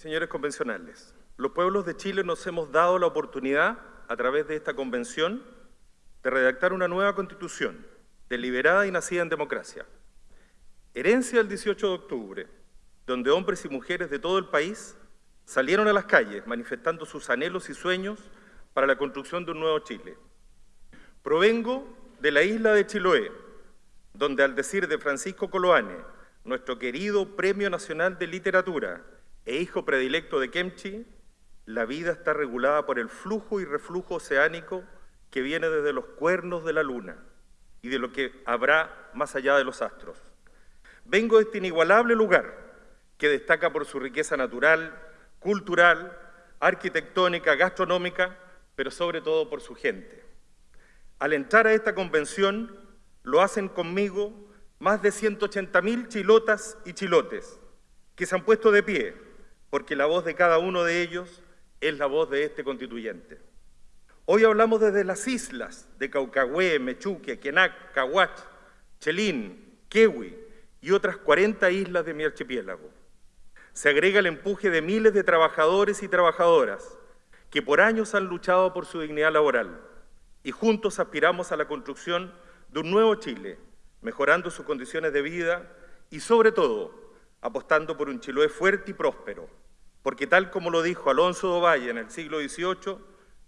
Señores convencionales, los pueblos de Chile nos hemos dado la oportunidad, a través de esta convención, de redactar una nueva constitución, deliberada y nacida en democracia. Herencia del 18 de octubre, donde hombres y mujeres de todo el país salieron a las calles manifestando sus anhelos y sueños para la construcción de un nuevo Chile. Provengo de la isla de Chiloé, donde al decir de Francisco Coloane, nuestro querido Premio Nacional de Literatura e hijo predilecto de Kemchi, la vida está regulada por el flujo y reflujo oceánico que viene desde los cuernos de la luna y de lo que habrá más allá de los astros. Vengo de este inigualable lugar que destaca por su riqueza natural, cultural, arquitectónica, gastronómica, pero sobre todo por su gente. Al entrar a esta convención, lo hacen conmigo más de 180.000 chilotas y chilotes que se han puesto de pie, porque la voz de cada uno de ellos es la voz de este constituyente. Hoy hablamos desde las islas de Caucagüe, Mechuque, Quenac, Cahuach, Chelín, Kewi y otras 40 islas de mi archipiélago. Se agrega el empuje de miles de trabajadores y trabajadoras que por años han luchado por su dignidad laboral y juntos aspiramos a la construcción de un nuevo Chile, mejorando sus condiciones de vida y, sobre todo, apostando por un Chiloé fuerte y próspero, porque tal como lo dijo Alonso de Valle en el siglo XVIII,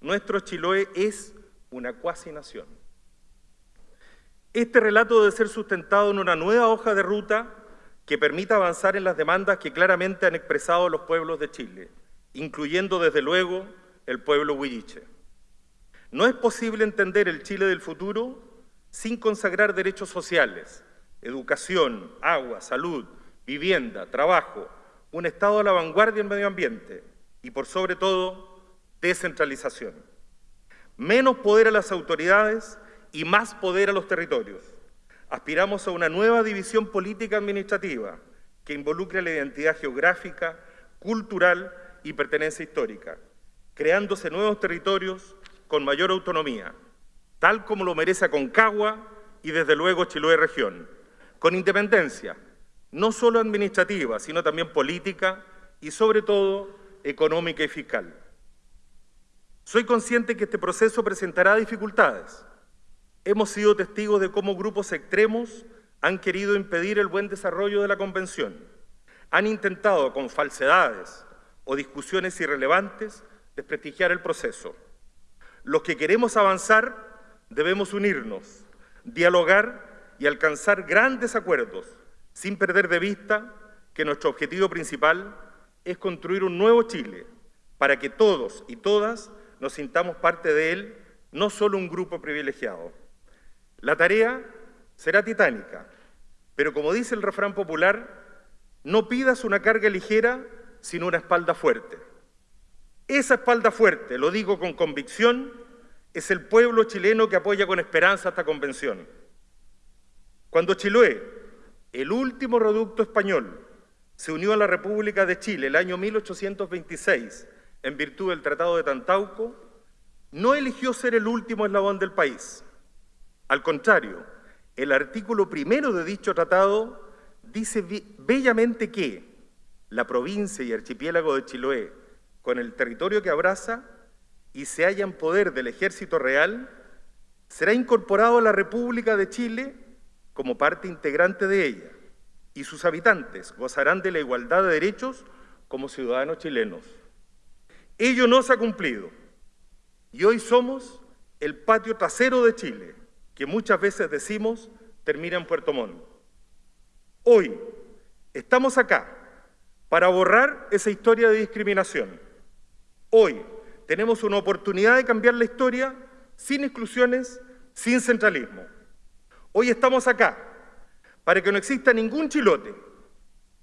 nuestro Chiloé es una cuasi nación. Este relato debe ser sustentado en una nueva hoja de ruta que permita avanzar en las demandas que claramente han expresado los pueblos de Chile, incluyendo desde luego el pueblo huilliche. No es posible entender el Chile del futuro sin consagrar derechos sociales, educación, agua, salud, vivienda, trabajo, un Estado a la vanguardia en medio ambiente y, por sobre todo, descentralización. Menos poder a las autoridades y más poder a los territorios. Aspiramos a una nueva división política administrativa que involucre la identidad geográfica, cultural y pertenencia histórica, creándose nuevos territorios con mayor autonomía, tal como lo merece Aconcagua y desde luego Chiloé región, con independencia, no solo administrativa, sino también política y sobre todo económica y fiscal. Soy consciente que este proceso presentará dificultades. Hemos sido testigos de cómo grupos extremos han querido impedir el buen desarrollo de la Convención. Han intentado, con falsedades o discusiones irrelevantes, desprestigiar el proceso. Los que queremos avanzar debemos unirnos, dialogar y alcanzar grandes acuerdos, sin perder de vista que nuestro objetivo principal es construir un nuevo Chile, para que todos y todas nos sintamos parte de él, no solo un grupo privilegiado. La tarea será titánica, pero como dice el refrán popular, no pidas una carga ligera, sino una espalda fuerte. Esa espalda fuerte, lo digo con convicción, es el pueblo chileno que apoya con esperanza esta convención. Cuando Chiloé, el último reducto español, se unió a la República de Chile el año 1826 en virtud del Tratado de Tantauco, no eligió ser el último eslabón del país. Al contrario, el artículo primero de dicho tratado dice bellamente que la provincia y archipiélago de Chiloé, con el territorio que abraza, y se halla en poder del ejército real, será incorporado a la República de Chile como parte integrante de ella y sus habitantes gozarán de la igualdad de derechos como ciudadanos chilenos. Ello no se ha cumplido y hoy somos el patio trasero de Chile, que muchas veces decimos termina en Puerto Montt. Hoy estamos acá para borrar esa historia de discriminación. Hoy tenemos una oportunidad de cambiar la historia sin exclusiones, sin centralismo. Hoy estamos acá para que no exista ningún chilote,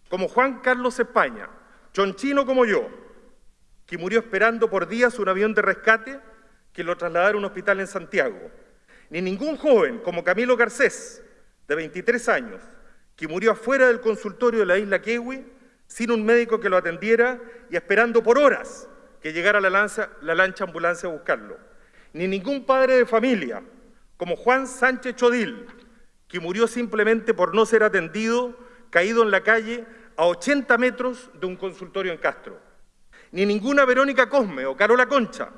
como Juan Carlos España, chonchino como yo, que murió esperando por días un avión de rescate que lo trasladara a un hospital en Santiago, ni ningún joven como Camilo Garcés, de 23 años, que murió afuera del consultorio de la isla Kewi sin un médico que lo atendiera y esperando por horas que llegara la lancha ambulancia a buscarlo, ni ningún padre de familia, como Juan Sánchez Chodil, que murió simplemente por no ser atendido, caído en la calle a 80 metros de un consultorio en Castro. ni ninguna Verónica Cosme o Carola Concha,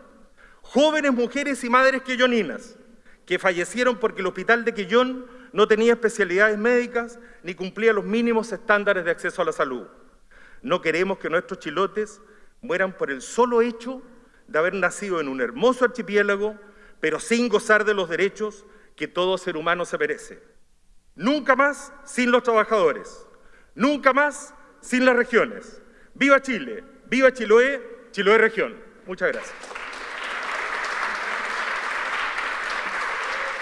jóvenes mujeres y madres quilloninas que fallecieron porque el hospital de Quillón no tenía especialidades médicas ni cumplía los mínimos estándares de acceso a la salud. No queremos que nuestros chilotes mueran por el solo hecho de haber nacido en un hermoso archipiélago, pero sin gozar de los derechos que todo ser humano se merece. Nunca más sin los trabajadores, nunca más sin las regiones. ¡Viva Chile! ¡Viva Chiloé! Chiloé Región. Muchas gracias.